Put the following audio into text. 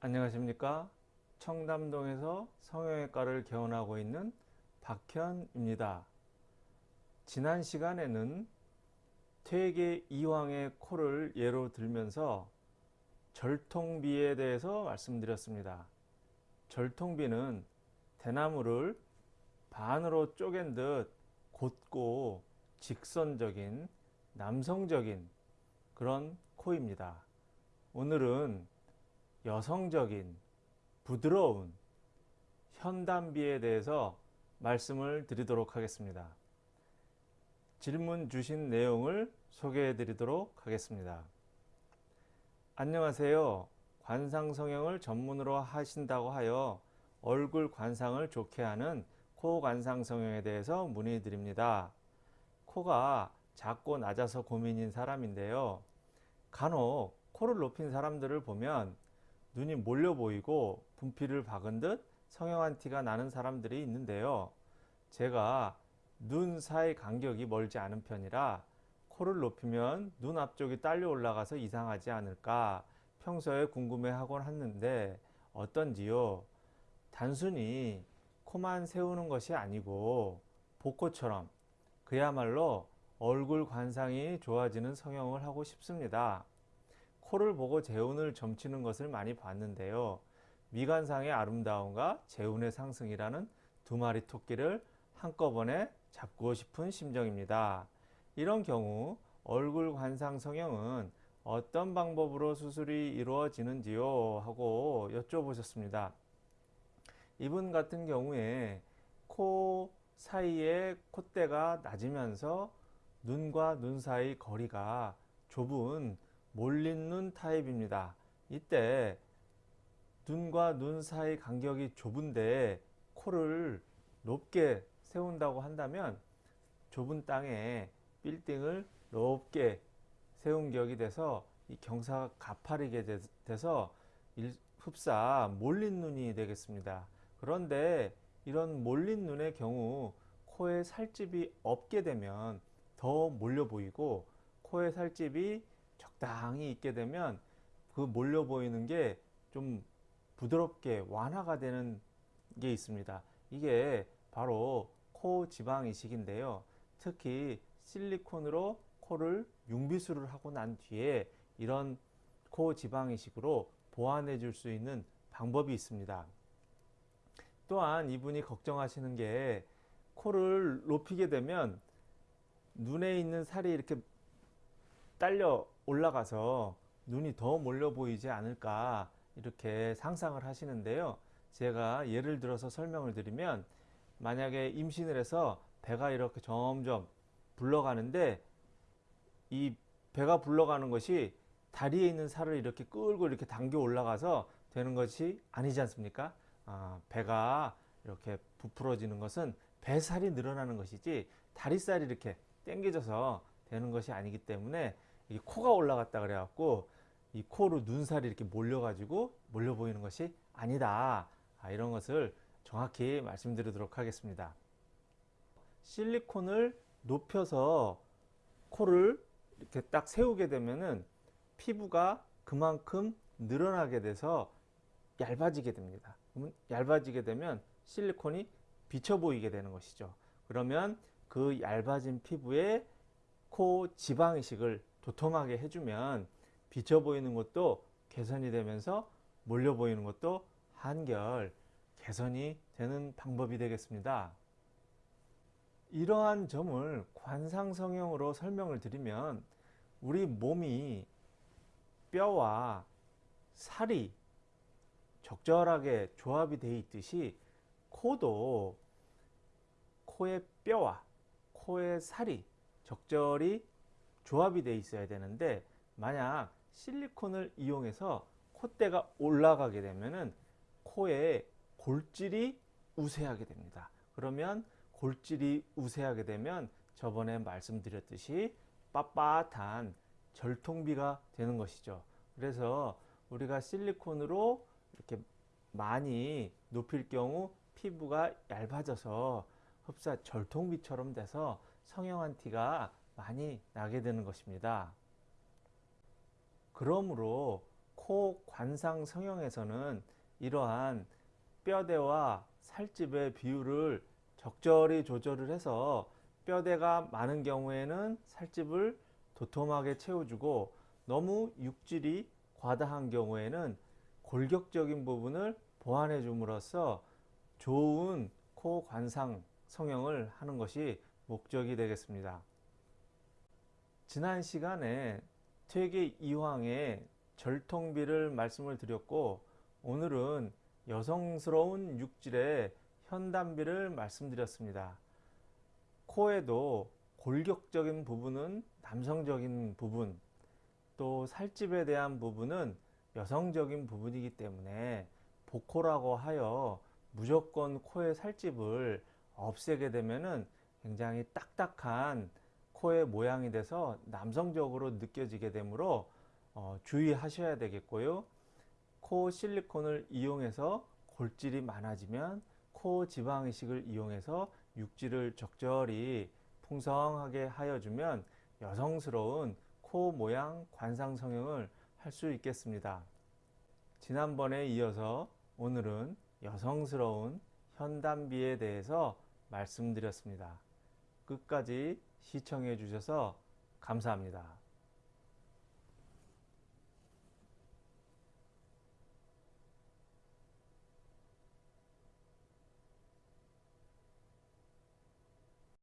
안녕하십니까? 청담동에서 성형외과를 개원하고 있는 박현입니다. 지난 시간에는 퇴계 이황의 코를 예로 들면서 절통비에 대해서 말씀드렸습니다. 절통비는 대나무를 반으로 쪼갠 듯 곧고 직선적인 남성적인 그런 코입니다. 오늘은 여성적인 부드러운 현담비에 대해서 말씀을 드리도록 하겠습니다. 질문 주신 내용을 소개해 드리도록 하겠습니다. 안녕하세요. 관상 성형을 전문으로 하신다고 하여 얼굴 관상을 좋게 하는 코 관상 성형에 대해서 문의 드립니다. 코가 작고 낮아서 고민인 사람인데요. 간혹 코를 높인 사람들을 보면 눈이 몰려 보이고 분필을 박은 듯 성형한 티가 나는 사람들이 있는데요. 제가 눈 사이 간격이 멀지 않은 편이라 코를 높이면 눈 앞쪽이 딸려 올라가서 이상하지 않을까 평소에 궁금해하곤 했는데 어떤지요? 단순히 코만 세우는 것이 아니고 복코처럼 그야말로 얼굴 관상이 좋아지는 성형을 하고 싶습니다. 코를 보고 재운을 점치는 것을 많이 봤는데요. 미관상의 아름다움과 재운의 상승이라는 두 마리 토끼를 한꺼번에 잡고 싶은 심정입니다. 이런 경우 얼굴 관상 성형은 어떤 방법으로 수술이 이루어지는지요? 하고 여쭤보셨습니다. 이분 같은 경우에 코 사이에 콧대가 낮으면서 눈과 눈 사이 거리가 좁은 몰린 눈 타입입니다. 이때 눈과 눈 사이 간격이 좁은데 코를 높게 세운다고 한다면 좁은 땅에 빌딩을 높게 세운 격이 돼서 이 경사가 가파르게 돼서 흡사 몰린 눈이 되겠습니다. 그런데 이런 몰린 눈의 경우 코에 살집이 없게 되면 더 몰려 보이고 코에 살집이 적당히 있게 되면 그 몰려 보이는 게 좀 부드럽게 완화가 되는 게 있습니다. 이게 바로 코 지방 이식인데요. 특히 실리콘으로 코를 융비술을 하고 난 뒤에 이런 코 지방 이식으로 보완해 줄 수 있는 방법이 있습니다. 또한 이분이 걱정하시는 게 코를 높이게 되면 눈에 있는 살이 이렇게 딸려 올라가서 눈이 더 몰려 보이지 않을까 이렇게 상상을 하시는데요. 제가 예를 들어서 설명을 드리면 만약에 임신을 해서 배가 이렇게 점점 불러가는데 이 배가 불러가는 것이 다리에 있는 살을 이렇게 끌고 이렇게 당겨 올라가서 되는 것이 아니지 않습니까? 아, 배가 이렇게 부풀어지는 것은 배살이 늘어나는 것이지 다리살이 이렇게 당겨져서 되는 것이 아니기 때문에 이 코가 올라갔다 그래갖고 이 코로 눈살이 이렇게 몰려 가지고 몰려 보이는 것이 아니다. 아, 이런 것을 정확히 말씀드리도록 하겠습니다. 실리콘을 높여서 코를 이렇게 딱 세우게 되면은 피부가 그만큼 늘어나게 돼서 얇아지게 됩니다. 그러면 얇아지게 되면 실리콘이 비쳐 보이게 되는 것이죠. 그러면 그 얇아진 피부에 코 지방이식을 도톰하게 해주면 비쳐 보이는 것도 개선이 되면서 몰려 보이는 것도 한결 개선이 되는 방법이 되겠습니다. 이러한 점을 관상성형으로 설명을 드리면 우리 몸이 뼈와 살이 적절하게 조합이 되어 있듯이 코도 코의 뼈와 코의 살이 적절히 조합이 되어 있어야 되는데 만약 실리콘을 이용해서 콧대가 올라가게 되면은 코에 골질이 우세하게 됩니다. 그러면 골질이 우세하게 되면 저번에 말씀드렸듯이 빳빳한 절통비가 되는 것이죠. 그래서 우리가 실리콘으로 이렇게 많이 높일 경우 피부가 얇아져서 흡사 절통비처럼 돼서 성형한 티가 많이 나게 되는 것입니다. 그러므로 코 관상 성형에서는 이러한 뼈대와 살집의 비율을 적절히 조절을 해서 뼈대가 많은 경우에는 살집을 도톰하게 채워주고 너무 육질이 과다한 경우에는 골격적인 부분을 보완해 줌으로써 좋은 코 관상 성형을 하는 것이 목적이 되겠습니다. 지난 시간에 퇴계 이황의 절통비를 말씀을 드렸고 오늘은 여성스러운 육질의 현단비를 말씀드렸습니다. 코에도 골격적인 부분은 남성적인 부분, 또 살집에 대한 부분은 여성적인 부분이기 때문에 복코라고 하여 무조건 코의 살집을 없애게 되면은 굉장히 딱딱한 코의 모양이 돼서 남성적으로 느껴지게 되므로 어, 주의하셔야 되겠고요. 코 실리콘을 이용해서 골질이 많아지면 코 지방 이식을 이용해서 육질을 적절히 풍성하게 하여주면 여성스러운 코 모양 관상 성형을 할 수 있겠습니다. 지난번에 이어서 오늘은 여성스러운 현단비에 대해서 말씀드렸습니다. 끝까지 시청해 주셔서 감사합니다.